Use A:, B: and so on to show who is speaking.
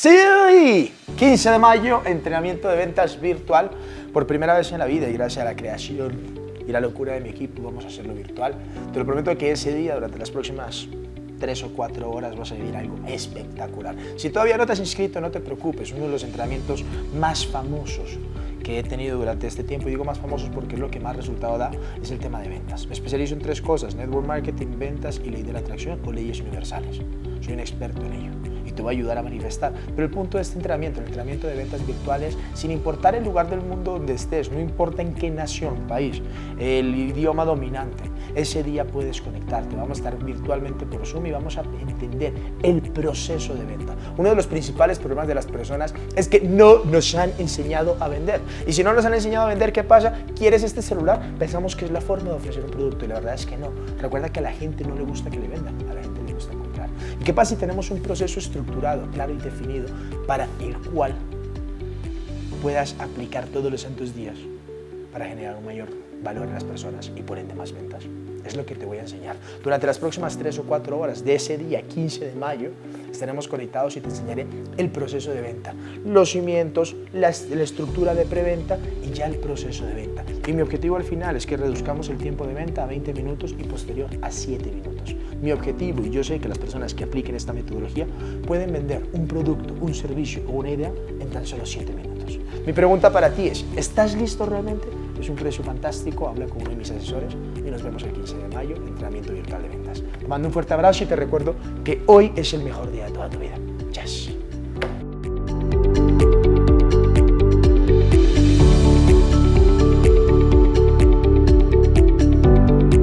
A: Sí, 15 de mayo, entrenamiento de ventas virtual por primera vez en la vida y gracias a la creación y la locura de mi equipo vamos a hacerlo virtual. Te lo prometo que ese día, durante las próximas tres o cuatro horas vas a vivir algo espectacular. Si todavía no te has inscrito, no te preocupes, uno de los entrenamientos más famosos que he tenido durante este tiempo, y digo más famosos porque es lo que más resultado da, es el tema de ventas. Me especializo en tres cosas, network marketing, ventas y ley de la atracción o leyes universales. Soy un experto en ello te voy a ayudar a manifestar. Pero el punto de este entrenamiento, el entrenamiento de ventas virtuales, sin importar el lugar del mundo donde estés, no importa en qué nación, país, el idioma dominante, ese día puedes conectarte. Vamos a estar virtualmente por Zoom y vamos a entender el proceso de venta. Uno de los principales problemas de las personas es que no nos han enseñado a vender. Y si no nos han enseñado a vender, ¿qué pasa? ¿Quieres este celular? Pensamos que es la forma de ofrecer un producto y la verdad es que no. Recuerda que a la gente no le gusta que le vendan, a la gente le gusta comprar. ¿Y qué pasa si tenemos un proceso estructurado, claro y definido para el cual puedas aplicar todos los santos días para generar un mayor valor en las personas y por ende más ventas. Es lo que te voy a enseñar. Durante las próximas 3 o 4 horas de ese día 15 de mayo estaremos conectados y te enseñaré el proceso de venta, los cimientos, la, la estructura de preventa y ya el proceso de venta. Y mi objetivo al final es que reduzcamos el tiempo de venta a 20 minutos y posterior a 7 minutos. Mi objetivo, y yo sé que las personas que apliquen esta metodología pueden vender un producto, un servicio o una idea en tan solo 7 minutos. Mi pregunta para ti es, ¿estás listo realmente? Es un precio fantástico, habla con uno de mis asesores y nos vemos el 15 de mayo, entrenamiento virtual de ventas. Te mando un fuerte abrazo y te recuerdo que hoy es el mejor día de toda tu vida. Yes.